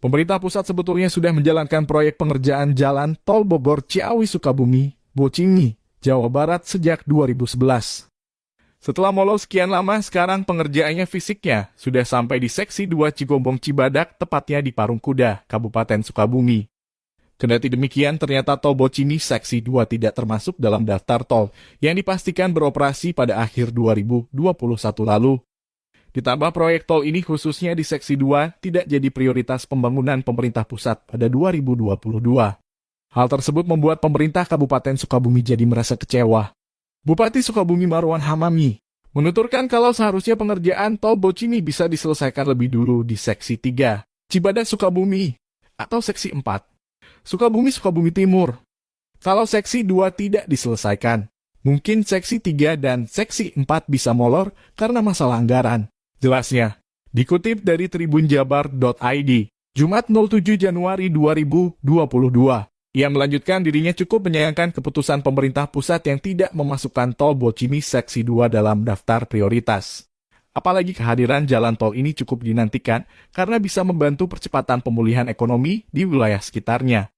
Pemerintah pusat sebetulnya sudah menjalankan proyek pengerjaan jalan tol Bogor Ciawi Sukabumi, Bocingi, Jawa Barat sejak 2011. Setelah molor sekian lama, sekarang pengerjaannya fisiknya sudah sampai di seksi 2 Cigombong Cibadak, tepatnya di Parung Kuda, Kabupaten Sukabumi. Kendati demikian, ternyata tol Bocimi seksi 2 tidak termasuk dalam daftar tol yang dipastikan beroperasi pada akhir 2021 lalu. Ditambah proyek tol ini khususnya di seksi 2 tidak jadi prioritas pembangunan pemerintah pusat pada 2022. Hal tersebut membuat pemerintah Kabupaten Sukabumi jadi merasa kecewa Bupati Sukabumi Marwan Hamami menuturkan kalau seharusnya pengerjaan tol Bocimi bisa diselesaikan lebih dulu di seksi 3, Cibadak Sukabumi, atau seksi 4, Sukabumi Sukabumi Timur. Kalau seksi 2 tidak diselesaikan, mungkin seksi 3 dan seksi 4 bisa molor karena masalah anggaran. Jelasnya, dikutip dari tribunjabar.id, Jumat 07 Januari 2022. Ia melanjutkan dirinya cukup menyayangkan keputusan pemerintah pusat yang tidak memasukkan tol Bocimi Seksi 2 dalam daftar prioritas. Apalagi kehadiran jalan tol ini cukup dinantikan karena bisa membantu percepatan pemulihan ekonomi di wilayah sekitarnya.